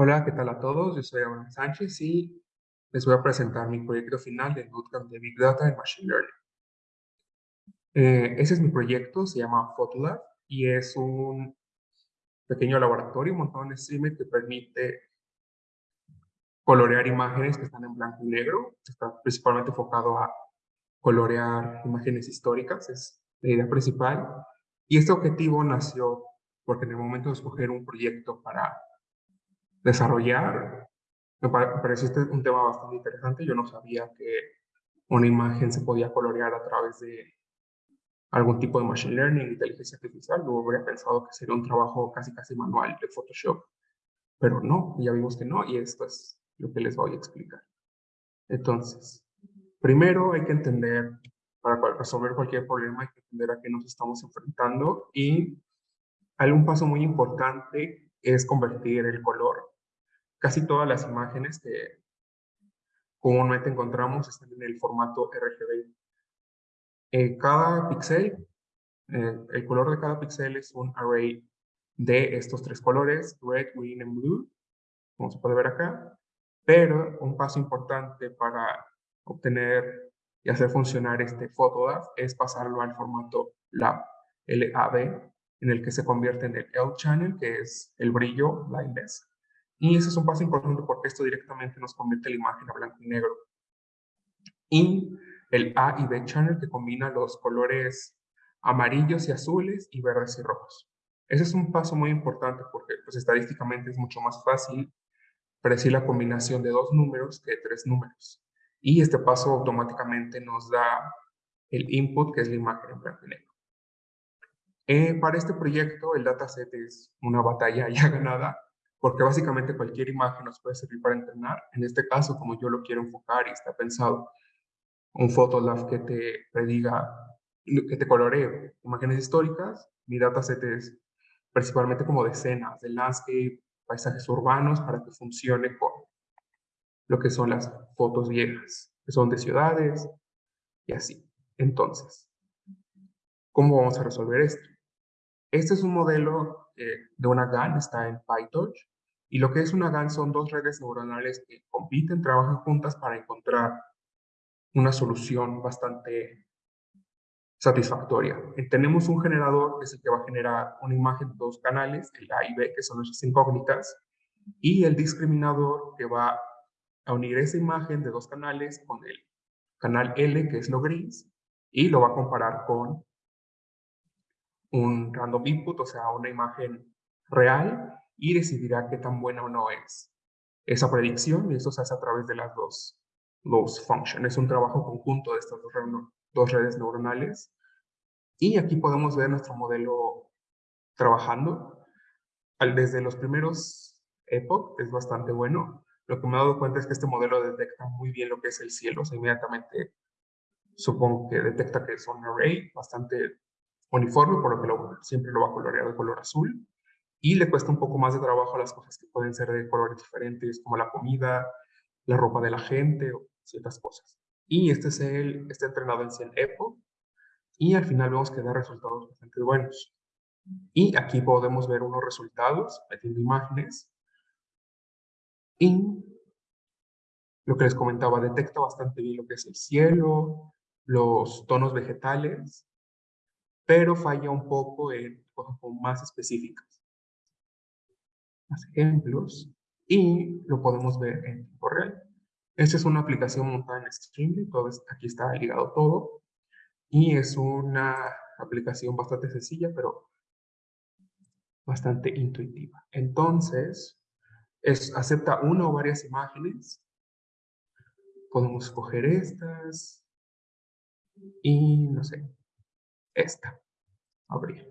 Hola, ¿qué tal a todos? Yo soy Abraham Sánchez y les voy a presentar mi proyecto final del Bootcamp de Big Data y Machine Learning. Eh, ese es mi proyecto, se llama Photolab y es un pequeño laboratorio montado en Streamer que permite colorear imágenes que están en blanco y negro. Está principalmente enfocado a colorear imágenes históricas, es la idea principal. Y este objetivo nació porque en el momento de escoger un proyecto para desarrollar, me pareció un tema bastante interesante. Yo no sabía que una imagen se podía colorear a través de algún tipo de machine learning, inteligencia artificial. Yo habría pensado que sería un trabajo casi casi manual de Photoshop. Pero no, ya vimos que no, y esto es lo que les voy a explicar. Entonces, primero hay que entender, para resolver cualquier problema, hay que entender a qué nos estamos enfrentando y algún paso muy importante es convertir el color. Casi todas las imágenes que comúnmente encontramos están en el formato RGB. Eh, cada píxel, eh, el color de cada píxel es un array de estos tres colores, red, green y blue, como se puede ver acá. Pero un paso importante para obtener y hacer funcionar este Photolab es pasarlo al formato LAB, LAB, en el que se convierte en el L-channel, que es el brillo, lightness. Y ese es un paso importante porque esto directamente nos convierte la imagen a blanco y negro. Y el A y B channel que combina los colores amarillos y azules y verdes y rojos. Ese es un paso muy importante porque pues, estadísticamente es mucho más fácil predecir la combinación de dos números que de tres números. Y este paso automáticamente nos da el input, que es la imagen en blanco y negro. Eh, para este proyecto, el dataset es una batalla ya ganada, porque básicamente cualquier imagen nos puede servir para entrenar. En este caso, como yo lo quiero enfocar y está pensado un Photolab que te prediga, que te coloree imágenes históricas, mi dataset es principalmente como de escenas, de landscape, paisajes urbanos, para que funcione con lo que son las fotos viejas, que son de ciudades y así. Entonces, ¿cómo vamos a resolver esto? Este es un modelo eh, de una GAN, está en PyTorch, y lo que es una GAN son dos redes neuronales que compiten, trabajan juntas para encontrar una solución bastante satisfactoria. Eh, tenemos un generador que es el que va a generar una imagen de dos canales, el A y B, que son nuestras incógnitas, y el discriminador que va a unir esa imagen de dos canales con el canal L, que es lo gris, y lo va a comparar con un random input, o sea, una imagen real, y decidirá qué tan buena o no es esa predicción, y eso se hace a través de las dos, dos functions. Es un trabajo conjunto de estas dos, dos redes neuronales. Y aquí podemos ver nuestro modelo trabajando. Desde los primeros epoch es bastante bueno. Lo que me he dado cuenta es que este modelo detecta muy bien lo que es el cielo. O sea, inmediatamente supongo que detecta que es un array bastante uniforme, por lo que siempre lo va a colorear de color azul. Y le cuesta un poco más de trabajo las cosas que pueden ser de colores diferentes, como la comida, la ropa de la gente o ciertas cosas. Y este es el, está entrenado en 100 EPO y al final vemos que da resultados bastante buenos. Y aquí podemos ver unos resultados metiendo imágenes. Y lo que les comentaba, detecta bastante bien lo que es el cielo, los tonos vegetales, pero falla un poco en cosas más específicas. Más ejemplos, y lo podemos ver en tiempo real. Esta es una aplicación montada en Streamlit, aquí está ligado todo, y es una aplicación bastante sencilla, pero bastante intuitiva. Entonces, es, acepta una o varias imágenes. Podemos escoger estas. Y no sé, esta. Abrir.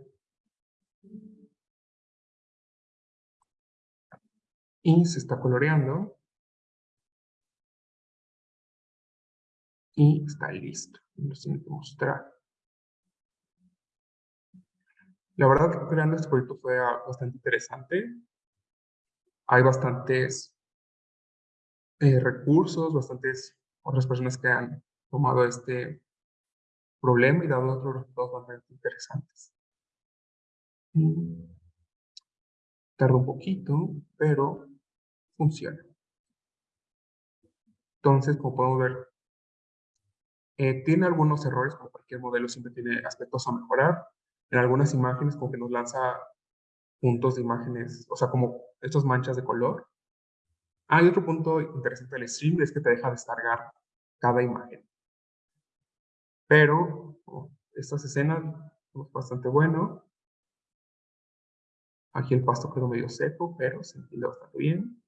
Y se está coloreando. Y está listo. Nos tiene que mostrar. La verdad, creando este proyecto fue bastante interesante. Hay bastantes eh, recursos, bastantes otras personas que han tomado este problema y dado otros resultados bastante interesantes. Mm. Tarda un poquito, pero funciona. Entonces, como podemos ver, eh, tiene algunos errores, como cualquier modelo siempre tiene aspectos a mejorar. En algunas imágenes como que nos lanza puntos de imágenes, o sea, como estas manchas de color. Hay otro punto interesante del stream, es que te deja descargar cada imagen. Pero oh, estas escenas es bastante bueno. Aquí el pasto quedó medio seco, pero se entiende bastante bien.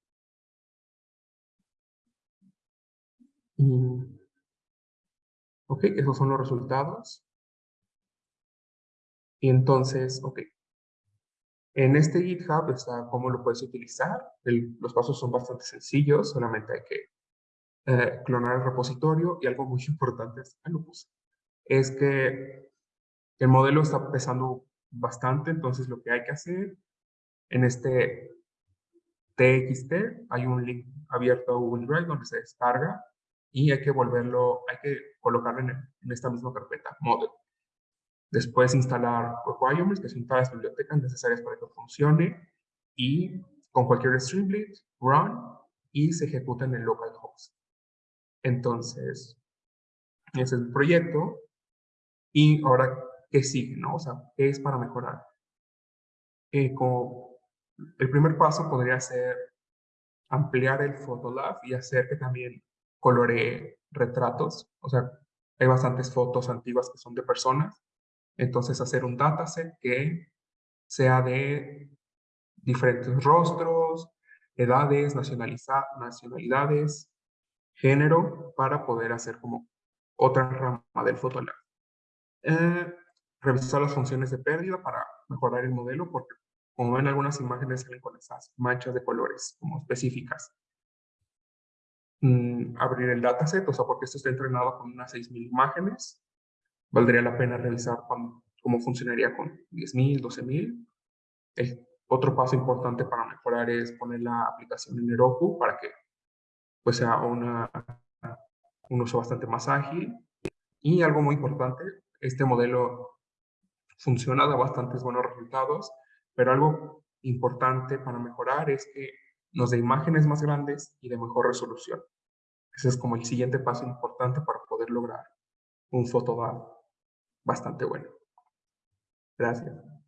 ok, esos son los resultados. Y entonces, ok. En este GitHub está cómo lo puedes utilizar. los pasos son bastante sencillos, solamente hay que eh, clonar el repositorio y algo muy importante es, es que el modelo está pesando bastante, entonces lo que hay que hacer en este TXT hay un link abierto a Google Drive donde se descarga y hay que volverlo, hay que colocarlo en, esta misma carpeta, model. Después instalar requirements, que son todas las bibliotecas necesarias para que funcione y con cualquier Streamlit, run y se ejecuta en el localhost. Entonces, ese es el proyecto. Y ahora, ¿qué sigue? No? O sea, ¿qué es para mejorar? Eh, el primer paso podría ser ampliar el Photolab y hacer que también coloree retratos. O sea, hay bastantes fotos antiguas que son de personas. Entonces, hacer un dataset que sea de diferentes rostros, edades, nacionalidades, género, para poder hacer como otra rama del Photolab. Eh, revisar las funciones de pérdida para mejorar el modelo, porque como ven algunas imágenes salen con esas manchas de colores como específicas. Mm, abrir el dataset, o sea, porque esto está entrenado con unas 6.000 imágenes. Valdría la pena revisar cómo funcionaría con 10.000, 12.000. El otro paso importante para mejorar es poner la aplicación en Heroku para que pues, sea una, un uso bastante más ágil. Y algo muy importante, este modelo funciona, da bastantes buenos resultados, pero algo importante para mejorar es que nos dé imágenes más grandes y de mejor resolución. Ese es como el siguiente paso importante para poder lograr un fotodad bastante bueno. Gracias.